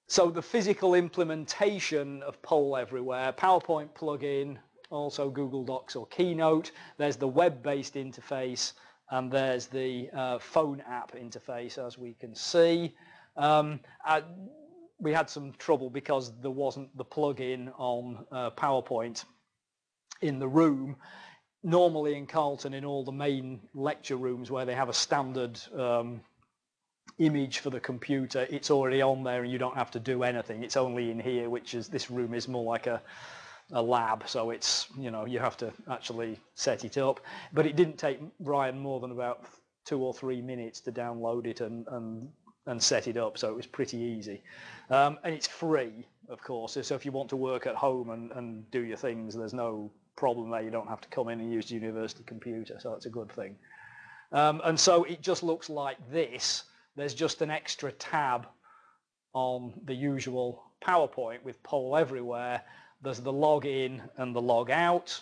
So the physical implementation of Poll Everywhere, PowerPoint plugin, also Google Docs or Keynote. There's the web-based interface and there's the uh, phone app interface as we can see. Um, uh, we had some trouble because there wasn't the plugin on uh, PowerPoint in the room. Normally in Carleton, in all the main lecture rooms where they have a standard um, image for the computer, it's already on there and you don't have to do anything. It's only in here, which is, this room is more like a, a lab, so it's, you know, you have to actually set it up. But it didn't take Ryan more than about two or three minutes to download it and, and and set it up, so it was pretty easy. Um, and it's free, of course, so if you want to work at home and, and do your things, there's no problem there. You don't have to come in and use the university computer, so that's a good thing. Um, and so it just looks like this. There's just an extra tab on the usual PowerPoint with poll everywhere. There's the log in and the log out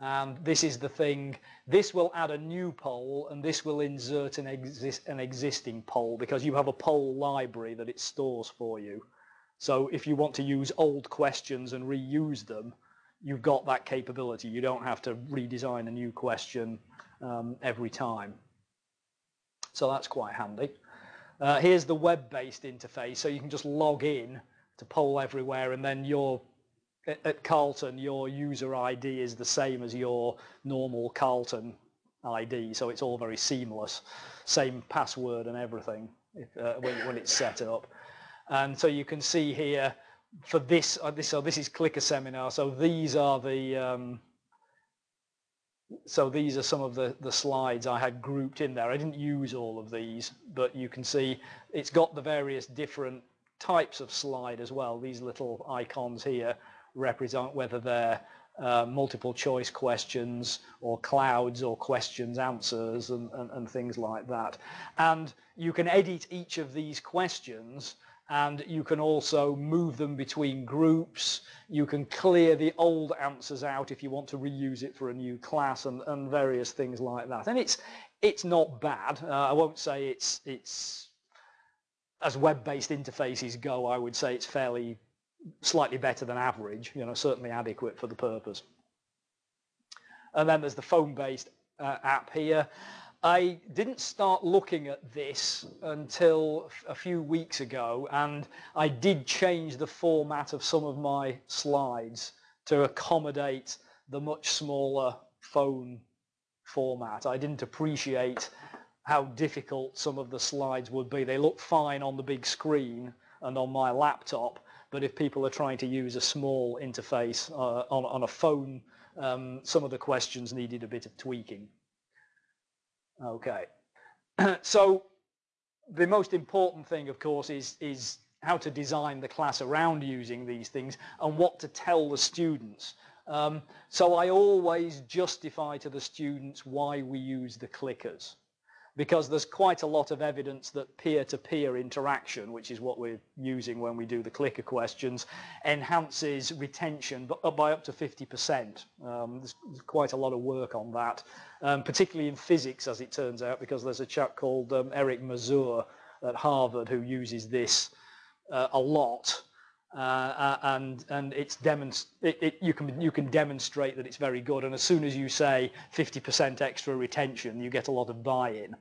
and this is the thing, this will add a new poll and this will insert an, exist, an existing poll because you have a poll library that it stores for you. So if you want to use old questions and reuse them, you've got that capability. You don't have to redesign a new question um, every time. So that's quite handy. Uh, here's the web-based interface, so you can just log in to Poll Everywhere and then your at Carleton, your user ID is the same as your normal Carleton ID, so it's all very seamless. Same password and everything uh, when, when, it's set up. And so you can see here for this, uh, this so this is Clicker Seminar, so these are the, um, so these are some of the, the slides I had grouped in there. I didn't use all of these, but you can see it's got the various different types of slide as well, these little icons here represent whether they're uh, multiple choice questions or clouds or questions answers and, and, and, things like that. And you can edit each of these questions and you can also move them between groups. You can clear the old answers out if you want to reuse it for a new class and, and various things like that. And it's it's not bad. Uh, I won't say it's it's as web-based interfaces go, I would say it's fairly slightly better than average, you know, certainly adequate for the purpose. And then there's the phone-based uh, app here. I didn't start looking at this until a few weeks ago and I did change the format of some of my slides to accommodate the much smaller phone format. I didn't appreciate how difficult some of the slides would be. They look fine on the big screen and on my laptop, but if people are trying to use a small interface uh, on, on a phone, um, some of the questions needed a bit of tweaking. Okay, so the most important thing, of course, is, is how to design the class around using these things and what to tell the students. Um, so I always justify to the students why we use the clickers because there's quite a lot of evidence that peer-to-peer -peer interaction, which is what we're using when we do the clicker questions, enhances retention by up to 50%. Um, there's quite a lot of work on that, um, particularly in physics, as it turns out, because there's a chap called um, Eric Mazur at Harvard who uses this uh, a lot. Uh, uh and and it's it, it, you can you can demonstrate that it's very good and as soon as you say 50% extra retention you get a lot of buy-in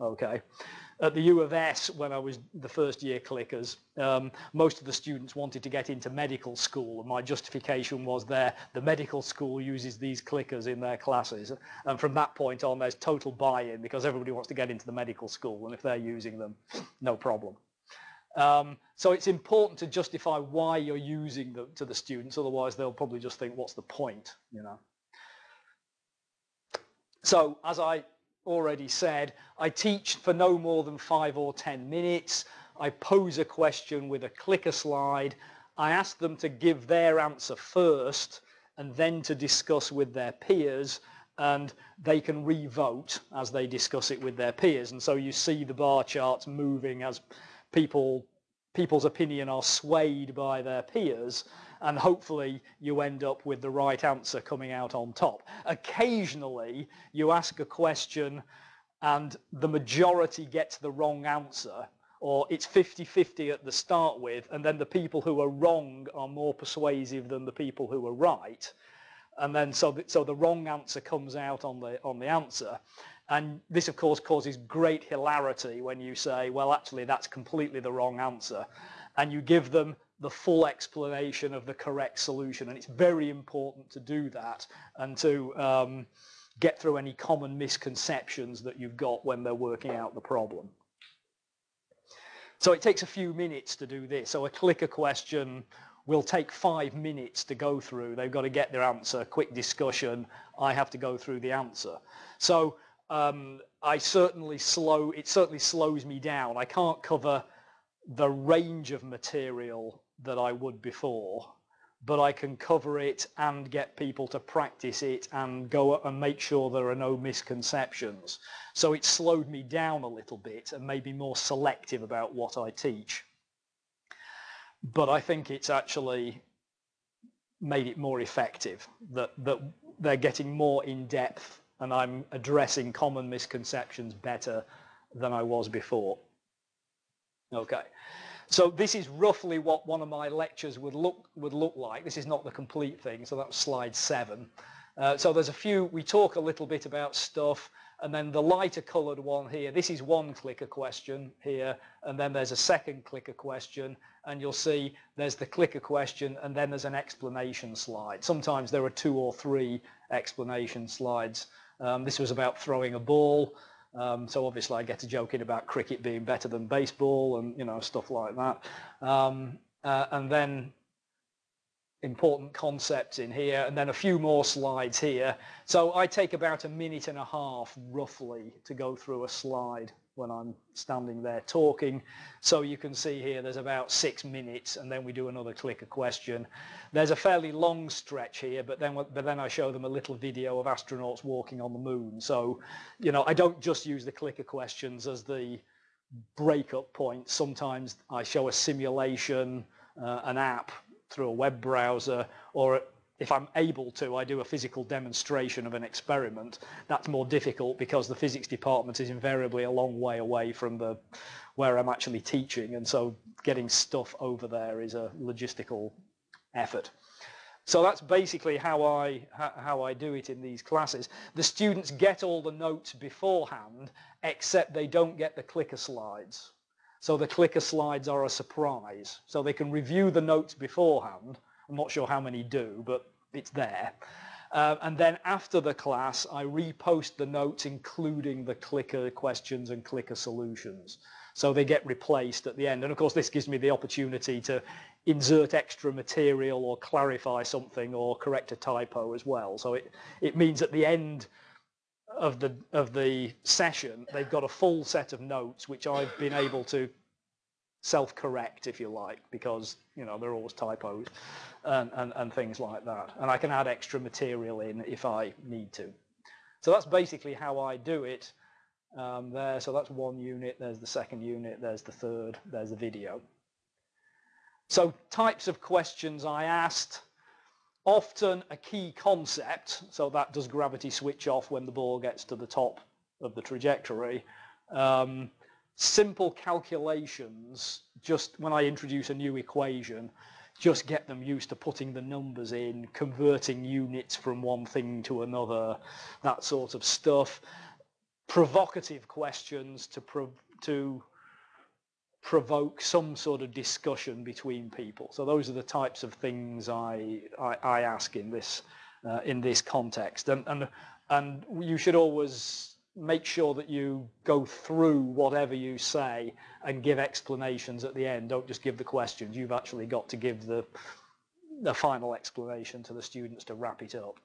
okay at the U of S when I was the first year clickers um, most of the students wanted to get into medical school and my justification was there the medical school uses these clickers in their classes. And from that point on there's total buy-in because everybody wants to get into the medical school and if they're using them no problem. Um, so it's important to justify why you're using them to the students, otherwise they'll probably just think, what's the point, you know? So as I already said, I teach for no more than five or 10 minutes. I pose a question with a clicker slide. I ask them to give their answer first and then to discuss with their peers and they can re-vote as they discuss it with their peers. And so you see the bar charts moving as people people's opinion are swayed by their peers and hopefully you end up with the right answer coming out on top. Occasionally you ask a question and the majority gets the wrong answer or it's 50-50 at the start with and then the people who are wrong are more persuasive than the people who are right. And then so the, so the wrong answer comes out on the on the answer. And this of course causes great hilarity when you say well actually that's completely the wrong answer. And you give them the full explanation of the correct solution and it's very important to do that and to um, get through any common misconceptions that you've got when they're working out the problem. So it takes a few minutes to do this. So a clicker question will take five minutes to go through. They've got to get their answer, quick discussion. I have to go through the answer. So um, I certainly slow, it certainly slows me down. I can't cover the range of material that I would before, but I can cover it and get people to practice it and go and make sure there are no misconceptions. So it slowed me down a little bit and made me more selective about what I teach. But I think it's actually made it more effective, that, that they're getting more in depth and I'm addressing common misconceptions better than I was before. Okay. So this is roughly what one of my lectures would look would look like. This is not the complete thing, so that's slide seven. Uh, so there's a few, we talk a little bit about stuff, and then the lighter colored one here, this is one clicker question here, and then there's a second clicker question, and you'll see there's the clicker question, and then there's an explanation slide. Sometimes there are two or three explanation slides. Um, this was about throwing a ball. Um, so obviously I get to joking about cricket being better than baseball and you know stuff like that. Um, uh, and then important concepts in here and then a few more slides here. So I take about a minute and a half roughly to go through a slide when I'm standing there talking. So you can see here there's about six minutes and then we do another clicker question. There's a fairly long stretch here, but then, but then I show them a little video of astronauts walking on the moon. So, you know, I don't just use the clicker questions as the breakup point. Sometimes I show a simulation, uh, an app through a web browser, or if I'm able to, I do a physical demonstration of an experiment. That's more difficult because the physics department is invariably a long way away from the where I'm actually teaching, and so getting stuff over there is a logistical effort. So that's basically how I how I do it in these classes. The students get all the notes beforehand, except they don't get the clicker slides. So the clicker slides are a surprise. So they can review the notes beforehand, I'm not sure how many do, but it's there. Uh, and then after the class, I repost the notes including the clicker questions and clicker solutions. So they get replaced at the end. And of course, this gives me the opportunity to insert extra material or clarify something or correct a typo as well. So it, it means at the end of the, of the session, they've got a full set of notes, which I've been able to self-correct, if you like, because, you know, there are always typos and, and, and things like that. And I can add extra material in if I need to. So that's basically how I do it um, there. So that's one unit, there's the second unit, there's the third, there's the video. So types of questions I asked, often a key concept, so that does gravity switch off when the ball gets to the top of the trajectory. Um, simple calculations, just when I introduce a new equation, just get them used to putting the numbers in, converting units from one thing to another, that sort of stuff. Provocative questions to, to provoke some sort of discussion between people. So those are the types of things I, I, I ask in this, uh, in this context. And, and, and you should always make sure that you go through whatever you say and give explanations at the end. Don't just give the questions. You've actually got to give the, the final explanation to the students to wrap it up.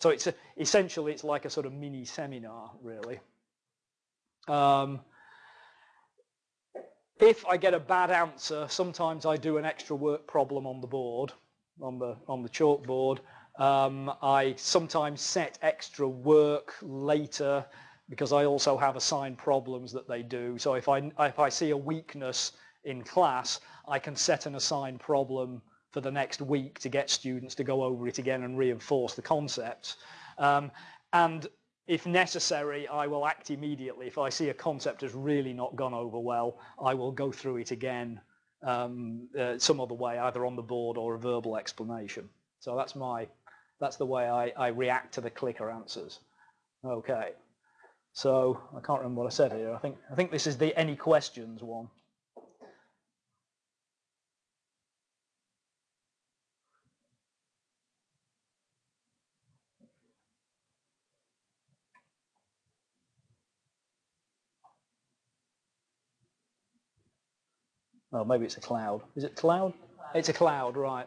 So it's a, essentially it's like a sort of mini seminar really. Um, if I get a bad answer, sometimes I do an extra work problem on the board, on the, on the chalkboard. Um, I sometimes set extra work later because I also have assigned problems that they do. So if I, if I see a weakness in class, I can set an assigned problem for the next week to get students to go over it again and reinforce the concepts. Um, and if necessary, I will act immediately. If I see a concept has really not gone over well, I will go through it again um, uh, some other way, either on the board or a verbal explanation. So that's my, that's the way I, I react to the clicker answers. Okay. So I can't remember what I said here. I think I think this is the any questions one. Oh, maybe it's a cloud. Is it cloud? It's a cloud, right.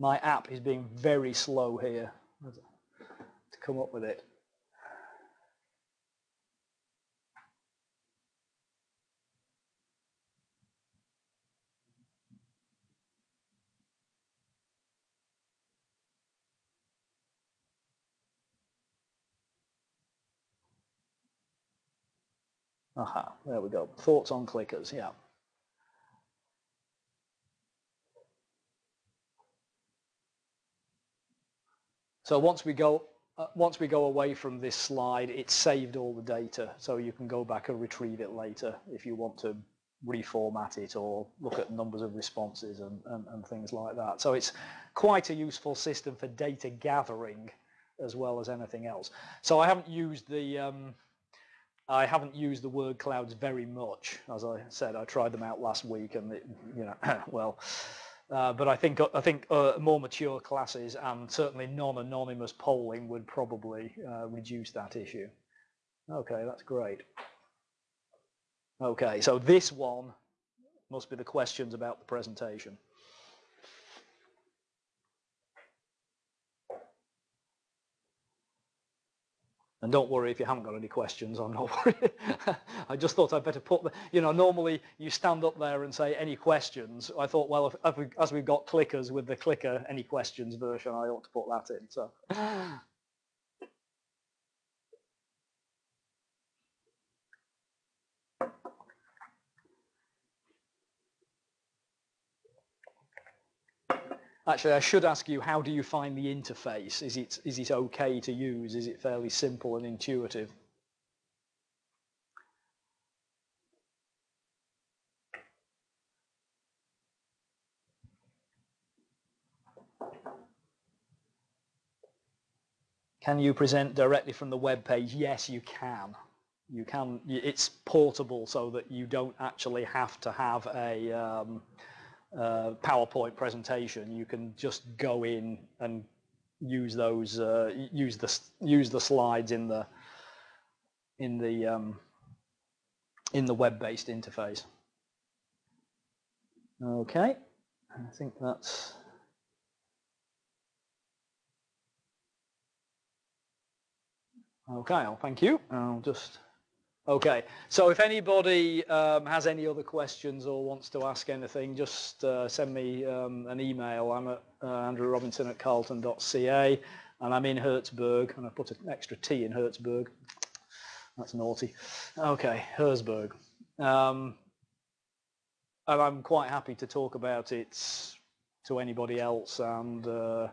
My app is being very slow here to come up with it. Aha, there we go. Thoughts on clickers, yeah. So once we go uh, once we go away from this slide, it's saved all the data, so you can go back and retrieve it later if you want to reformat it or look at numbers of responses and, and, and things like that. So it's quite a useful system for data gathering as well as anything else. So I haven't used the um, I haven't used the word clouds very much. As I said, I tried them out last week and, it, you know, well, uh, but I think I think uh, more mature classes and certainly non-anonymous polling would probably uh, reduce that issue. Okay, that's great. Okay, so this one must be the questions about the presentation. And don't worry if you haven't got any questions, I'm not worried. I just thought I'd better put the, you know, normally you stand up there and say any questions. I thought, well, if, if we, as we've got clickers with the clicker any questions version, I ought to put that in. So Actually, I should ask you, how do you find the interface? Is it, is it okay to use? Is it fairly simple and intuitive? Can you present directly from the web page? Yes, you can. You can. It's portable so that you don't actually have to have a um, uh, PowerPoint presentation, you can just go in and use those, uh, use the use the slides in the in the um, in the web-based interface. Okay, I think that's. Okay, well, thank you. I'll just Okay, so if anybody um, has any other questions or wants to ask anything, just uh, send me um, an email. I'm at uh, Andrew Robinson at carleton.ca and I'm in Hertzburg and I put an extra T in Hertzburg. That's naughty. Okay, Herzberg. Um, and I'm quite happy to talk about it to anybody else and uh,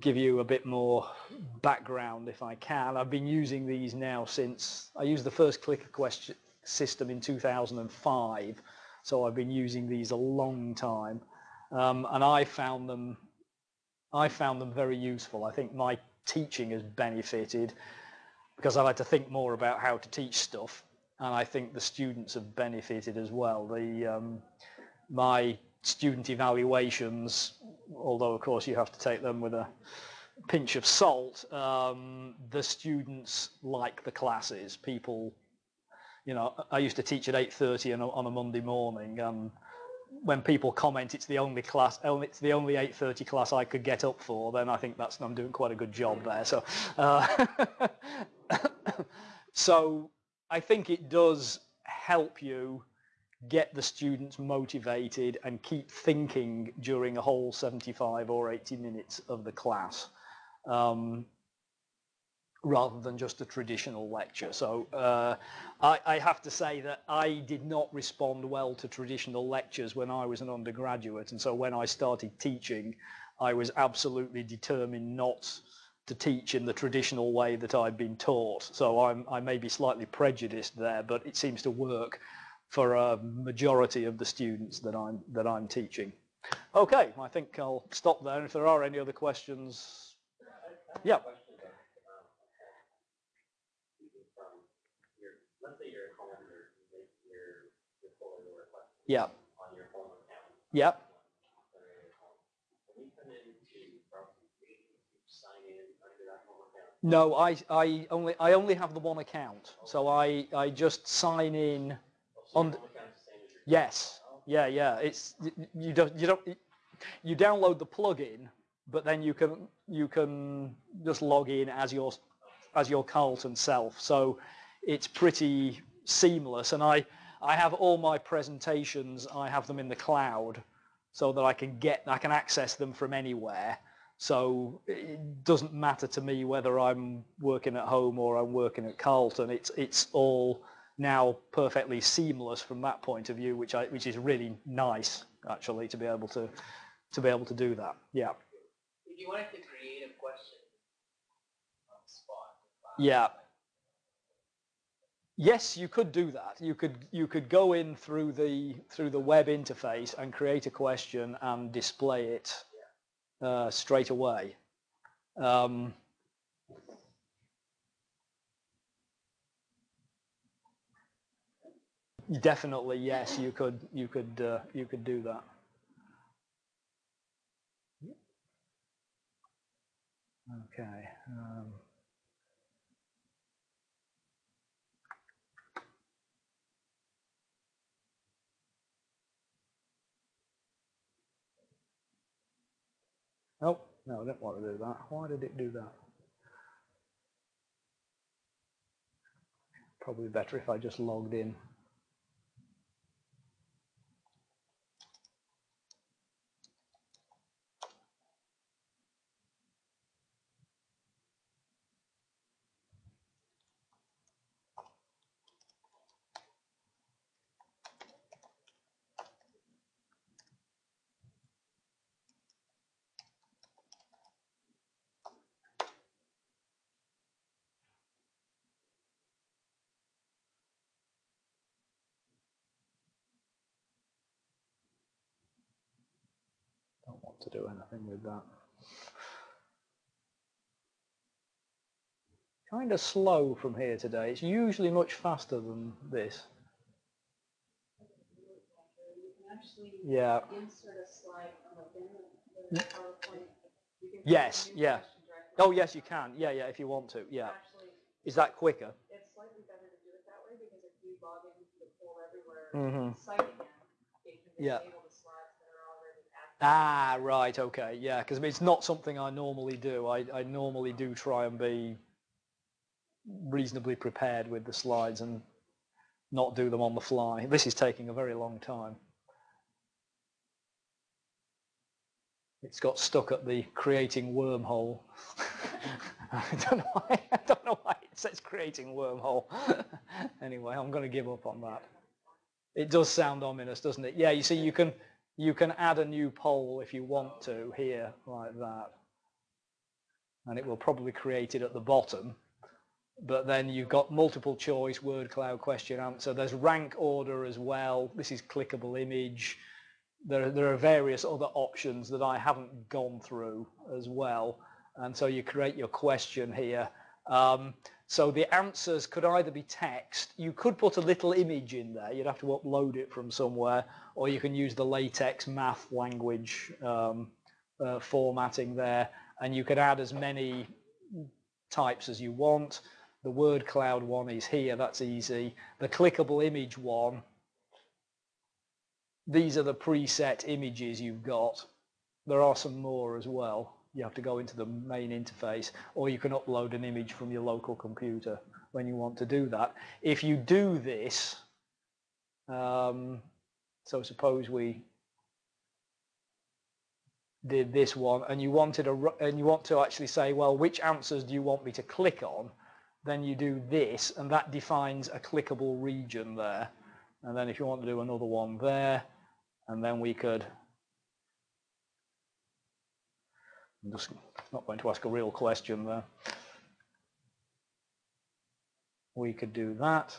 give you a bit more background if I can. I've been using these now since I used the first clicker question system in 2005 so I've been using these a long time um, and I found them I found them very useful. I think my teaching has benefited because I've had to think more about how to teach stuff and I think the students have benefited as well. The um, my student evaluations, although of course you have to take them with a pinch of salt, um, the students like the classes. People, you know, I used to teach at 8.30 on a Monday morning and when people comment it's the only class, it's the only 8.30 class I could get up for, then I think that's, I'm doing quite a good job there. So, uh, so I think it does help you get the students motivated and keep thinking during a whole 75 or 80 minutes of the class. Um, rather than just a traditional lecture. So uh, I, I, have to say that I did not respond well to traditional lectures when I was an undergraduate and so when I started teaching I was absolutely determined not to teach in the traditional way that I'd been taught. So I'm, I may be slightly prejudiced there but it seems to work for a majority of the students that I'm, that I'm teaching. Okay, I think I'll stop there. If there are any other questions, yeah. Yeah. Yep. No, I, I only I only have the one account, so I I just sign in on. Yes, yeah, yeah. It's you don't you don't you download the plugin, but then you can you can just log in as your as your Carleton self. So it's pretty seamless, and I I have all my presentations, I have them in the cloud so that I can get, I can access them from anywhere. So it doesn't matter to me whether I'm working at home or I'm working at Carleton. It's, it's all now perfectly seamless from that point of view, which I, which is really nice actually to be able to, to be able to do that. Yeah. If you wanted to create a question on the spot. Yeah. Yes, you could do that. You could you could go in through the through the web interface and create a question and display it uh, straight away. Um, definitely, yes, you could you could uh, you could do that. Okay. Um, Oh, no, I didn't want to do that. Why did it do that? Probably better if I just logged in. To do anything with that. Kind of slow from here today. It's usually much faster than this. Yeah. Yes, yeah. Oh, yes, you can. Yeah, yeah, if you want to. Yeah. Is that quicker? It's slightly better to do it that way because if you log into the poll everywhere mm -hmm. site again, it can yeah. Ah, right, okay, yeah, because it's not something I normally do. I, I normally do try and be reasonably prepared with the slides and not do them on the fly. This is taking a very long time. It's got stuck at the creating wormhole. I don't know why. I don't know why it says creating wormhole. anyway, I'm going to give up on that. It does sound ominous, doesn't it? Yeah, you see, you can you can add a new poll if you want to here like that. And it will probably create it at the bottom. But then you've got multiple choice word cloud question answer. There's rank order as well. This is clickable image. There, there are various other options that I haven't gone through as well. And so you create your question here. Um, so the answers could either be text, you could put a little image in there, you'd have to upload it from somewhere, or you can use the LaTeX math language um, uh, formatting there, and you could add as many types as you want. The word cloud one is here, that's easy. The clickable image one, these are the preset images you've got. There are some more as well you have to go into the main interface or you can upload an image from your local computer when you want to do that. If you do this Um, so suppose we did this one and you wanted a, and you want to actually say, well, which answers do you want me to click on? Then you do this and that defines a clickable region there. And then if you want to do another one there, and then we could, I'm just not going to ask a real question there. We could do that.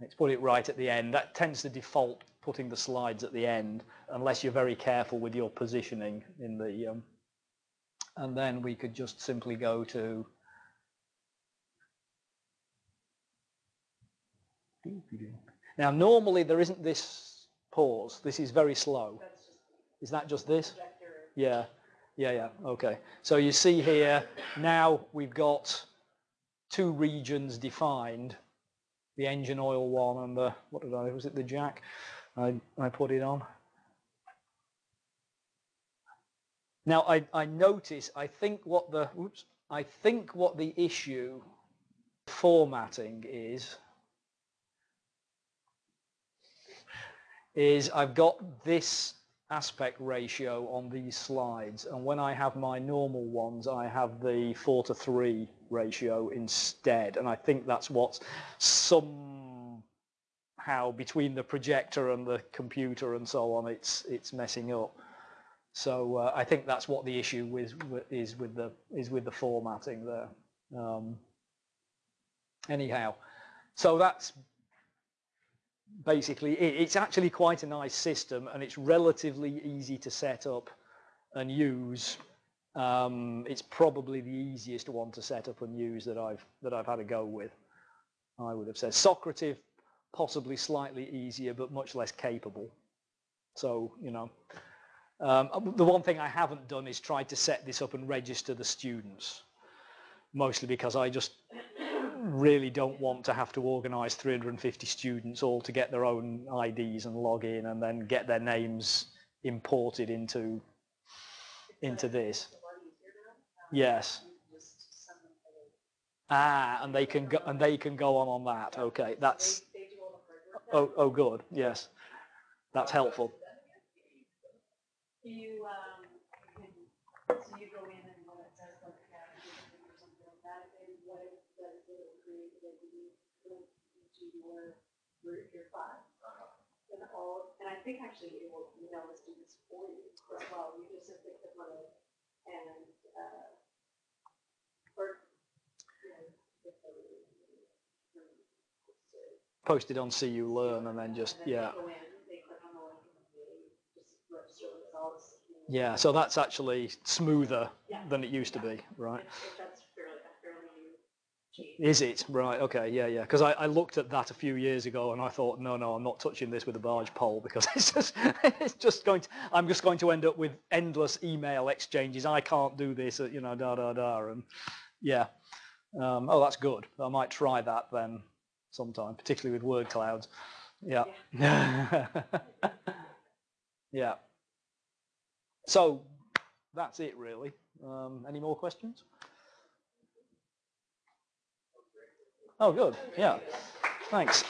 Let's put it right at the end. That tends to default putting the slides at the end unless you're very careful with your positioning in the um, and then we could just simply go to now normally there isn't this pause this is very slow is that just this yeah yeah yeah okay. So you see here now we've got two regions defined. The engine oil one and the what did I was it the jack I, I put it on? Now I, I notice I think what the oops I think what the issue formatting is is I've got this aspect ratio on these slides. And when I have my normal ones I have the 4 to 3 ratio instead. And I think that's what's somehow between the projector and the computer and so on it's it's messing up. So uh, I think that's what the issue with, is with the is with the formatting there. Um, anyhow so that's basically it, it's actually quite a nice system and it's relatively easy to set up and use. Um, it's probably the easiest one to set up and use that I've that I've had a go with I would have said. Socrative possibly slightly easier but much less capable. So you know um, the one thing I haven't done is tried to set this up and register the students mostly because I just really don't want to have to organise 350 students all to get their own IDs and log in and then get their names imported into into this. Yes. Ah, and they can go and they can go on on that. Okay, that's oh oh good. Yes, that's helpful. You, um, you can, so you go in and when it says like category or something like that, and what it does is it will create an entity link to your, your, your file. And all, and I think actually it will email the students for you as well, you just simply click on it and, uh, or, you know, if they, um, Posted on CU Learn and then just and then yeah. they they the link and they just. Yeah, so that's actually smoother Yeah. than it used to be, right if that's fairly, a fairly new change. Is it? Right, okay, yeah, yeah. Because I, I looked at that a few years ago and I thought, no, no, I'm not touching this with a barge pole because it's just, it's just going to, I'm just going to end up with endless email exchanges. I can't do this, you know, da, da, da. And yeah, um, oh, that's good. I might try that then sometime, particularly with word clouds. Yeah. yeah. So that's it really. Um, any more questions? Oh, good. Yeah. Thanks.